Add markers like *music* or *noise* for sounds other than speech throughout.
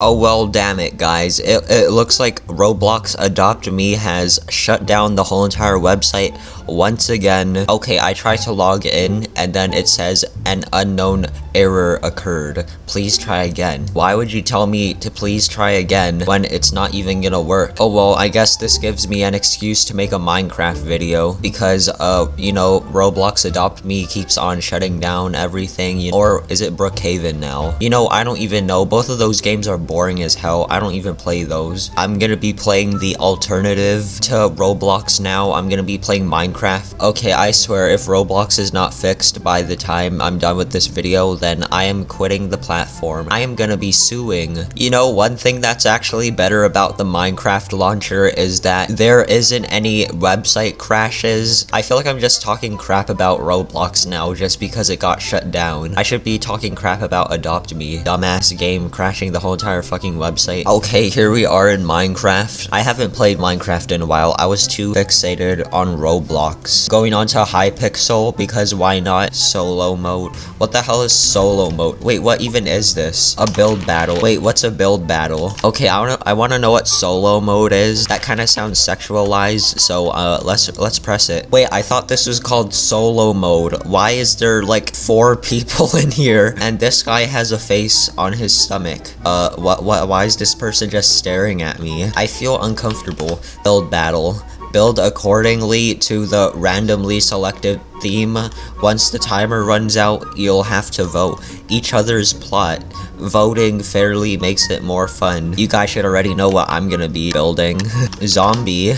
Oh well damn it guys, it, it looks like Roblox Adopt Me has shut down the whole entire website once again. Okay, I tried to log in and then it says an unknown error occurred. Please try again. Why would you tell me to please try again when it's not even gonna work? Oh well, I guess this gives me an excuse to make a Minecraft video because uh, you know, Roblox Adopt Me keeps on shutting down everything. You know, or is it Brookhaven now? You know, I don't even know. Both of those games are boring as hell. I don't even play those. I'm gonna be playing the alternative to Roblox now. I'm gonna be playing Minecraft. Okay, I swear, if Roblox is not fixed by the time I'm done with this video, then I am quitting the platform. I am gonna be suing. You know, one thing that's actually better about the Minecraft launcher is that there isn't any website crashes. I feel like I'm just talking crap about Roblox now just because it got shut down. I should be talking crap about Adopt Me, dumbass game crashing the whole entire fucking website. Okay, here we are in Minecraft. I haven't played Minecraft in a while. I was too fixated on Roblox. Going on to Hypixel because why not? Solo mode. What the hell is solo mode? Wait, what even is this? A build battle. Wait, what's a build battle? Okay, I wanna I wanna know what solo mode is. That kind of sounds sexualized, so uh let's let's press it. Wait, I thought this was called solo mode. Why is there like four *laughs* people in here? And this guy has a face on his stomach. Uh what, what, what, why is this person just staring at me? I feel uncomfortable. Build battle. Build accordingly to the randomly selected theme. Once the timer runs out, you'll have to vote each other's plot. Voting fairly makes it more fun. You guys should already know what I'm gonna be building. *laughs* zombie.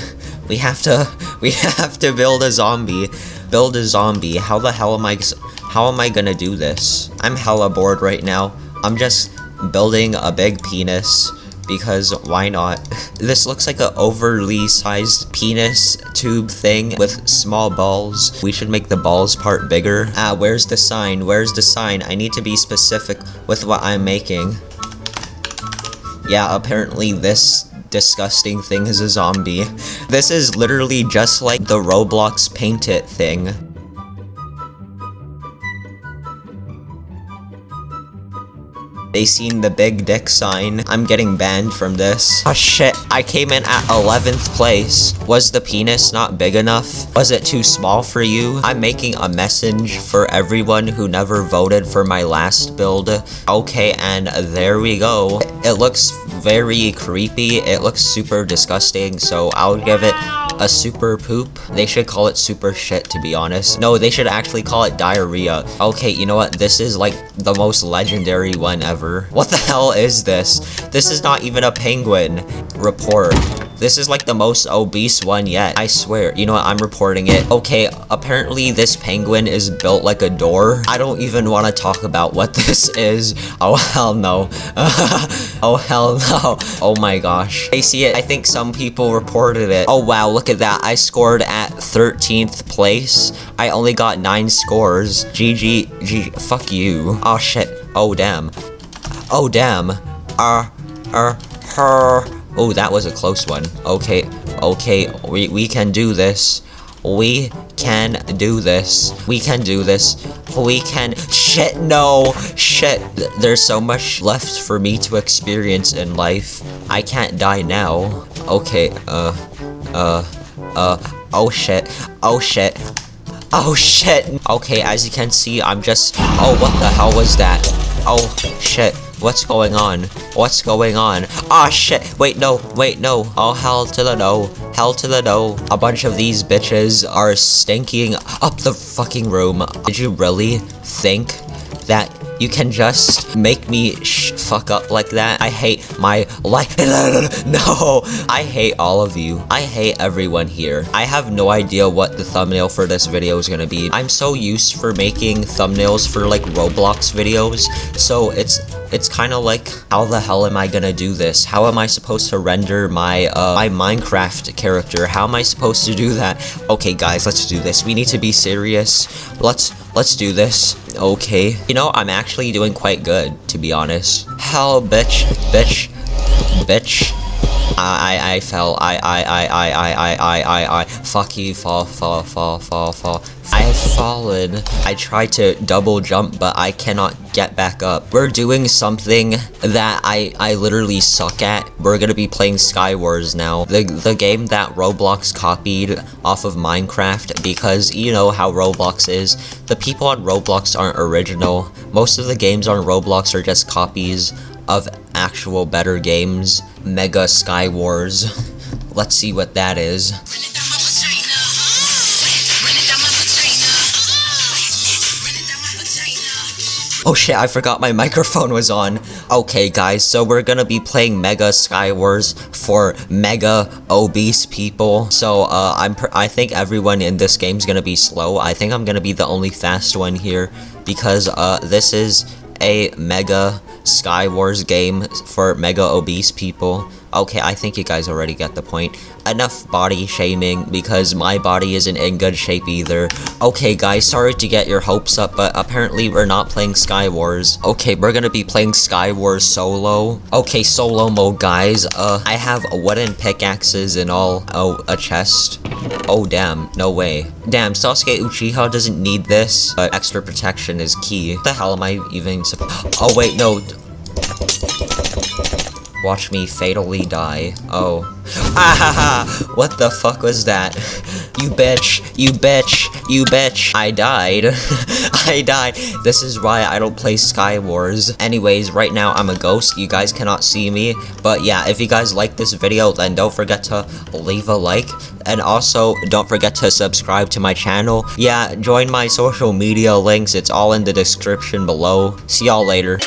We have to, *laughs* we have to build a zombie. Build a zombie. How the hell am I, how am I gonna do this? I'm hella bored right now. I'm just building a big penis because why not? *laughs* This looks like an overly sized penis tube thing with small balls. We should make the balls part bigger. Ah, where's the sign? Where's the sign? I need to be specific with what I'm making. Yeah, apparently this disgusting thing is a zombie. *laughs* This is literally just like the Roblox Paint It thing. They seen the big dick sign. I'm getting banned from this. Oh shit, I came in at 11th place. Was the penis not big enough? Was it too small for you? I'm making a message for everyone who never voted for my last build. Okay, and there we go. It looks very creepy. It looks super disgusting, so I'll give it a super poop. They should call it super shit, to be honest. No, they should actually call it diarrhea. Okay, you know what? This is like the most legendary one ever. What the hell is this? This is not even a penguin. Report. This is like the most obese one yet. I swear. You know what? I'm reporting it. Okay, apparently this penguin is built like a door. I don't even want to talk about what *laughs* this is. Oh, hell no. *laughs* oh, hell no. Oh my gosh. I see it. I think some people reported it. Oh, wow. Look at that. I scored at 13th place. I only got 9 scores. GG. G. Fuck you. Oh, shit. Oh, damn. Oh, damn. Uh, uh, her. Oh, that was a close one. Okay, okay, we, we can do this. We can do this. We can do this. We can- Shit, no! Shit, there's so much left for me to experience in life. I can't die now. Okay, uh, uh, uh, oh shit, oh shit. Oh shit! Okay, as you can see, I'm just- Oh, what the hell was that? Oh, shit. What's going on? What's going on? Ah, oh, shit. Wait, no. Wait, no. Oh, hell to the no. Hell to the no. A bunch of these bitches are stinking up the fucking room. Did you really think that you can just make me sh fuck up like that. I hate my life. *laughs* no, I hate all of you. I hate everyone here. I have no idea what the thumbnail for this video is gonna be. I'm so used for making thumbnails for like Roblox videos, so it's it's kind of like, how the hell am I gonna do this? How am I supposed to render my, uh, my Minecraft character? How am I supposed to do that? Okay, guys, let's do this. We need to be serious. Let's, let's do this. Okay. You know, I'm actually doing quite good, to be honest. Hell, bitch, bitch, bitch. I, I, fell. I, I, I, I, I, I, I, I, I, fuck you, fall, fall, fall, fall, fall. I have fallen. I tried to double jump, but I cannot get back up. We're doing something that I, I literally suck at. We're gonna be playing Skywars now. The, the game that Roblox copied off of Minecraft because you know how Roblox is. The people on Roblox aren't original. Most of the games on Roblox are just copies of actual better games. Mega Sky Wars. *laughs* Let's see what that is. Oh shit, I forgot my *laughs* microphone was on. Okay, guys, so we're gonna be playing Mega Sky Wars for mega obese people. So, uh, I'm I think everyone in this game's gonna be slow. I think I'm gonna be the only fast one here because, uh, this is a Mega Skywars game for mega obese people. Okay, I think you guys already get the point. Enough body shaming, because my body isn't in good shape either. Okay, guys, sorry to get your hopes up, but apparently we're not playing Skywars. Okay, we're gonna be playing Sky Skywars solo. Okay, solo mode, guys. Uh, I have wooden pickaxes and all. Oh, a chest. Oh, damn. No way. Damn, Sasuke Uchiha doesn't need this, but extra protection is key. What the hell am I even Oh, wait, no. Watch me fatally die. Oh. Ah, what the fuck was that? You bitch, you bitch, you bitch. I died. *laughs* I died. This is why I don't play Skywars. Anyways, right now I'm a ghost. You guys cannot see me. But yeah, if you guys like this video, then don't forget to leave a like. And also, don't forget to subscribe to my channel. Yeah, join my social media links. It's all in the description below. See y'all later.